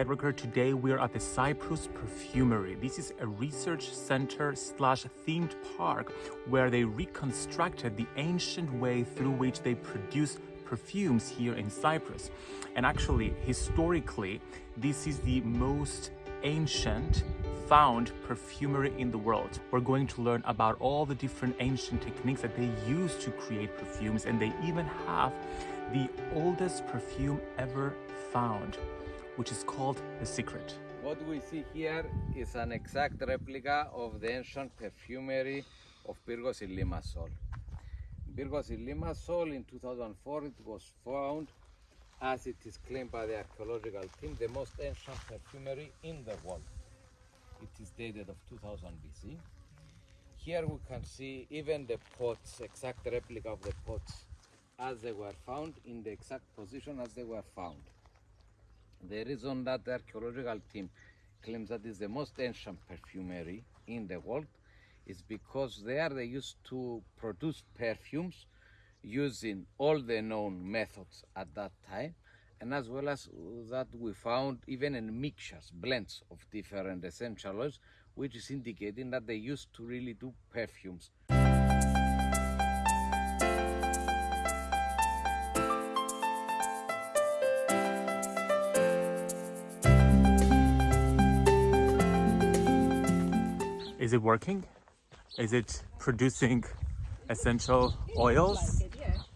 Today we are at the Cyprus Perfumery. This is a research center slash themed park where they reconstructed the ancient way through which they produce perfumes here in Cyprus. And actually, historically, this is the most ancient found perfumery in the world. We're going to learn about all the different ancient techniques that they use to create perfumes and they even have the oldest perfume ever found, which is called The Secret. What we see here is an exact replica of the ancient perfumery of Pyrgos in Limassol. Pyrgos in Limassol in 2004 it was found as it is claimed by the archaeological team the most ancient perfumery in the world. It is dated of 2000 BC. Here we can see even the pots, exact replica of the pots as they were found in the exact position as they were found. The reason that the archaeological team claims that is the most ancient perfumery in the world is because there they used to produce perfumes using all the known methods at that time. And as well as that we found even in mixtures blends of different essential oils which is indicating that they used to really do perfumes Is it working? Is it producing essential oils?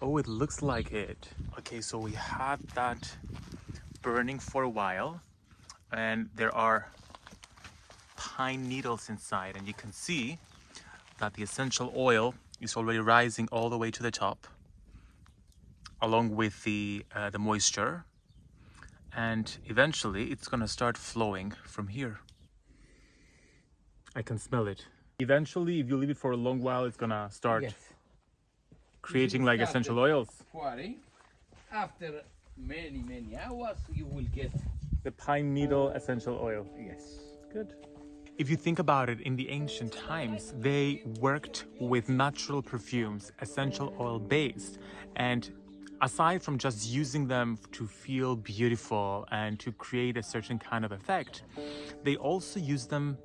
Oh, it looks like it. Okay, so we had that burning for a while and there are pine needles inside and you can see that the essential oil is already rising all the way to the top along with the, uh, the moisture and eventually it's gonna start flowing from here. I can smell it. Eventually, if you leave it for a long while, it's gonna start Yes. creating like essential oils. pouring. After many, many hours, you will get The pine needle essential oil. yes. Good. If you think about it, in the ancient times, they worked with natural perfumes, essential oil based. And aside from just using them to feel beautiful and to create a certain kind of effect, they also use them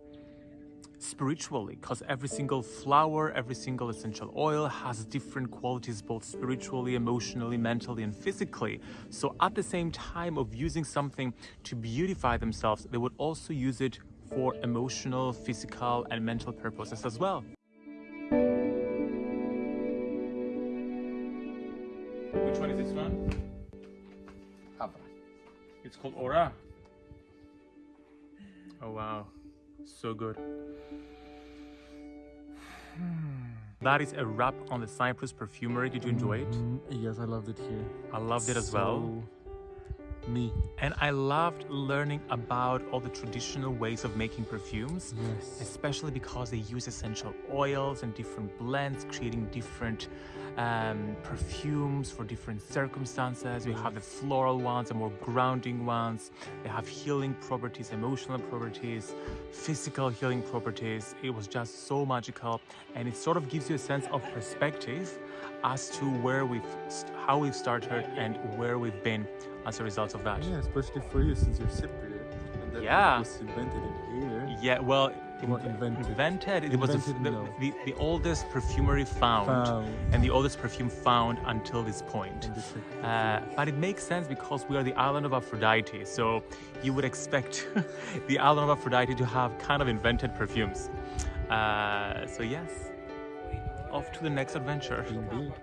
spiritually because every single flower every single essential oil has different qualities both spiritually emotionally mentally and physically. So at the same time of using something to beautify themselves they would also use it for emotional physical and mental purposes as well. Which one is this one? It's called aura oh wow so good. That is a wrap on the cyprus perfumery. Did you enjoy it? Mm, yes, I loved it here. i loved it as well. So Me. and i loved learning about all the traditional ways of making perfumes Yes. especially because they use essential oils and different blends, creating different um, perfumes for different circumstances. We have the floral ones, the more grounding ones. They have healing properties, emotional properties, physical healing properties. It was just so magical, and it sort of gives you a sense of perspective as to where we've, how we've started and where we've been as a result of that. Yeah, especially for you since you're Cypriot. And that Yeah. was invented in here. Yeah, well, invented. invented. It was the, the, no. the, the oldest perfumery found, Found. and the oldest perfume found until this point. in the Czech- Uh, but it makes sense because we are the island of Aphrodite, so you would expect the island of Aphrodite to have kind of invented perfumes. Uh, so yes, off to the next adventure. Indeed.